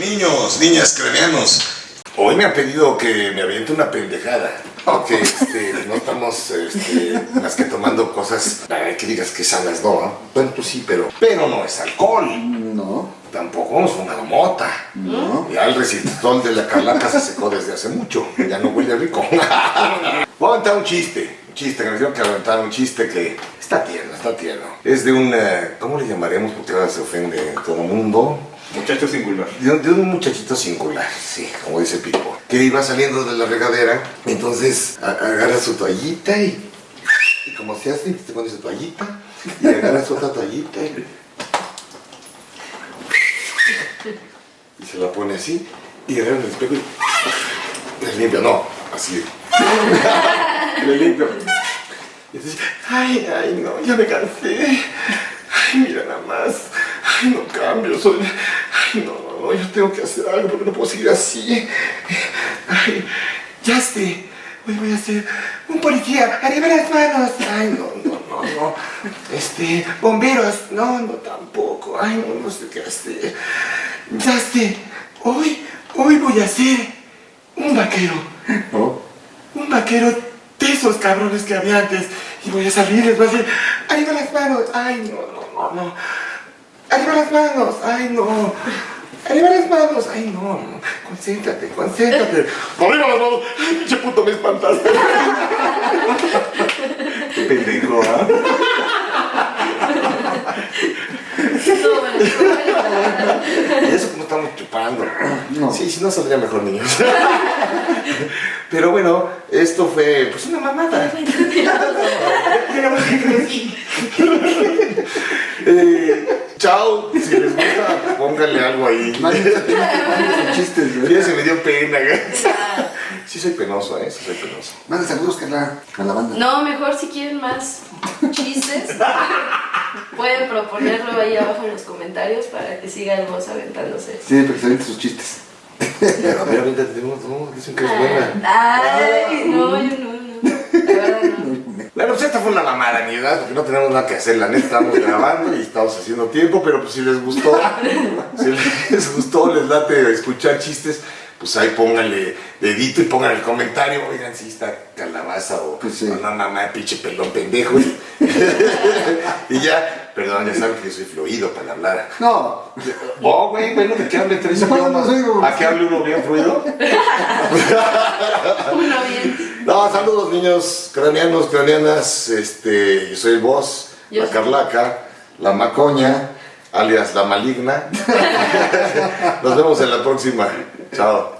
Niños, niñas, cranianos. Hoy me han pedido que me aviente una pendejada. Aunque este, no estamos este, más que tomando cosas ay, que digas que sanas, no. ¿no? Bueno, pues sí, pero, pero no es alcohol. No. Tampoco hemos fumado mota. No. Ya el resistol de la carlaca se secó desde hace mucho. Ya no huele rico. Voy a aventar un chiste. Un chiste, que me dijeron que aventar un chiste que está tierno, está tierno. Es de un, eh, ¿cómo le llamaremos? Porque ahora se ofende todo el mundo. Muchacho singular. De, un- de un muchachito singular, sí, como dice Pipo, que iba saliendo de la regadera, entonces a- agarra su toallita y, y como se hace, se pone su toallita y agarra su otra toallita y, y se la pone así y agarra el espejo y le limpia, no, así. le limpia. Y entonces, ay, ay, no, ya me cansé. Ay, mira nada más. Ay, no cambio, soy... Ay, no, no, no, yo tengo que hacer algo porque no puedo seguir así. Ay, ya esté. Hoy voy a hacer un policía. Arriba las manos. Ay, no, no, no, no. Este, bomberos. No, no, tampoco. Ay, no, no sé qué hacer. Ya esté. Hoy, hoy voy a ser un vaquero. No. Un vaquero de esos cabrones que había antes. Y voy a salir, les voy a decir, arriba las manos. Ay, no, no, no, no. Arriba las manos. Ay, no. Arriba las manos. Ay, no. Concéntrate, concéntrate. Arriba las manos. Ay, pinche puto, me espantaste. Qué pendejo, ¿ah? Bueno. Y eso como estamos chupando. No. Sí, si no saldría mejor, niños. Pero bueno, esto fue pues una mamada. Eh, chao, si les gusta, pónganle algo ahí. Nadie tiene sus chistes, güey. Ya se me dio pena, güey. Sí soy penoso, eh, sí soy penoso. Manda saludos, Carla, a la banda. No, mejor si quieren más chistes, pueden proponerlo ahí abajo en los comentarios para que siga el voz aventándose. Sí, se avienten sus chistes. Pero a ver, ahorita tenemos, no, dicen que es buena. Ay, no, yo no, no. La verdad no. Bueno, pues esta fue una mamada, ni verdad, porque no tenemos nada que hacer, la neta estamos grabando y estamos haciendo tiempo, pero pues si les gustó, si les gustó, les late escuchar chistes, pues ahí pónganle dedito y pongan el comentario, oigan si está calabaza o Pues sí. una mamá pinche pelón pendejo. y ya, perdón, ya saben que yo soy fluido para hablar. No. Oh, güey, bueno, ¿de qué hable tres No, idiomas? no ¿A qué hable uno bien fluido? Uno bien. No, saludos niños craneanos, craneanas, este, yo soy el boss, Yo la carlaca, la macoña, alias la maligna. Nos vemos en la próxima. Chao.